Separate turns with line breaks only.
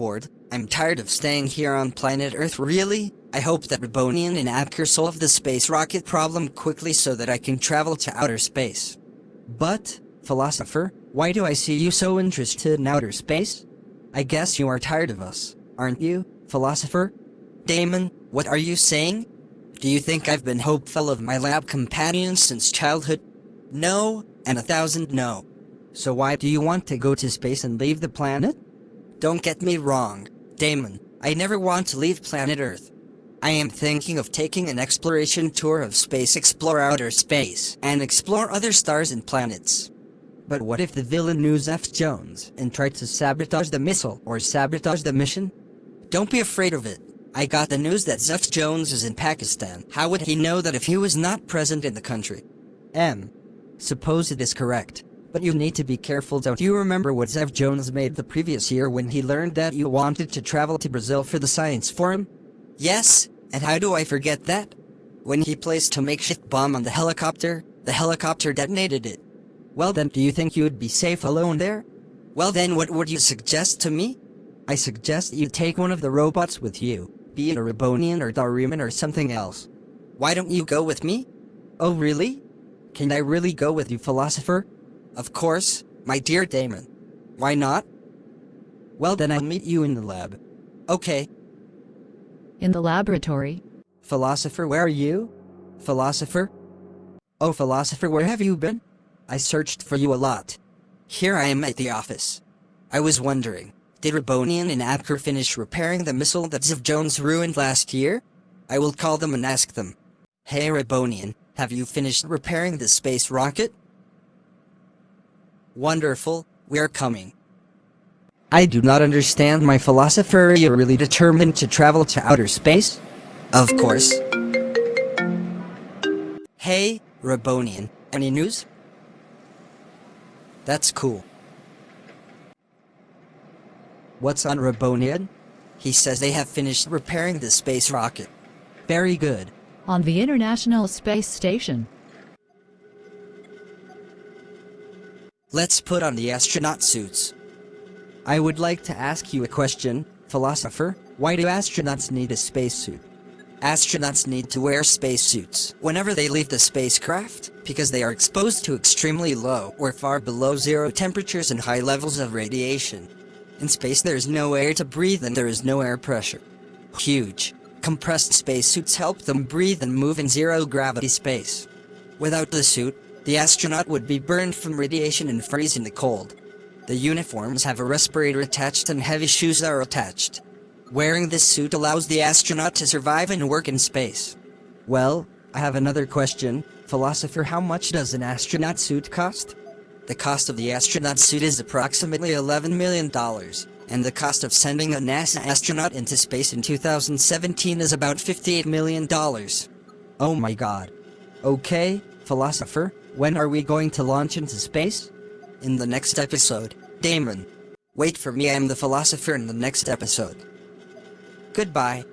bored. I'm tired of staying here on planet Earth really? I hope that Rabonian and Abker solve the space rocket problem quickly so that I can travel to outer space. But, philosopher, why do I see you so interested in outer space? I guess you are tired of us, aren't you, philosopher? Damon, what are you saying? Do you think I've been hopeful of my lab companions since childhood? No, and a thousand no. So why do you want to go to space and leave the planet? Don't get me wrong, Damon, I never want to leave planet Earth. I am thinking of taking an exploration tour of space explore outer space and explore other stars and planets. But what if the villain knew Zeph Jones and tried to sabotage the missile or sabotage the mission? Don't be afraid of it. I got the news that Zeph Jones is in Pakistan. How would he know that if he was not present in the country? M. Suppose it is correct. But you need to be careful don't you remember what Zev Jones made the previous year when he learned that you wanted to travel to Brazil for the science forum? Yes, and how do I forget that? When he placed a makeshift bomb on the helicopter, the helicopter detonated it. Well then do you think you would be safe alone there? Well then what would you suggest to me? I suggest you take one of the robots with you, be it a Rabonian or Daruman or something else. Why don't you go with me? Oh really? Can I really go with you philosopher? Of course, my dear Damon. Why not? Well then I'll meet you in the lab. Okay.
In the laboratory,
Philosopher, where are you? Philosopher? Oh, philosopher, where have you been? I searched for you a lot. Here I am at the office. I was wondering, did Rabonian and Abker finish repairing the missile that Ziv Jones ruined last year? I will call them and ask them. Hey Rabonian, have you finished repairing the space rocket? Wonderful, we are coming. I do not understand my philosopher. Are you really determined to travel to outer space? Of course. Hey, Rabonian, any news? That's cool. What's on Rabonian? He says they have finished repairing the space rocket. Very good.
on the International Space Station,
Let's put on the astronaut suits. I would like to ask you a question, philosopher. Why do astronauts need a spacesuit? Astronauts need to wear spacesuits whenever they leave the spacecraft because they are exposed to extremely low or far below zero temperatures and high levels of radiation. In space there is no air to breathe and there is no air pressure. Huge, compressed spacesuits help them breathe and move in zero gravity space. Without the suit, the astronaut would be burned from radiation and freeze in the cold. The uniforms have a respirator attached and heavy shoes are attached. Wearing this suit allows the astronaut to survive and work in space. Well, I have another question. Philosopher, how much does an astronaut suit cost? The cost of the astronaut suit is approximately $11 million, and the cost of sending a NASA astronaut into space in 2017 is about $58 million. Oh my god. Okay, philosopher, when are we going to launch into space? In the next episode, Damon. Wait for me, I am the philosopher in the next episode. Goodbye.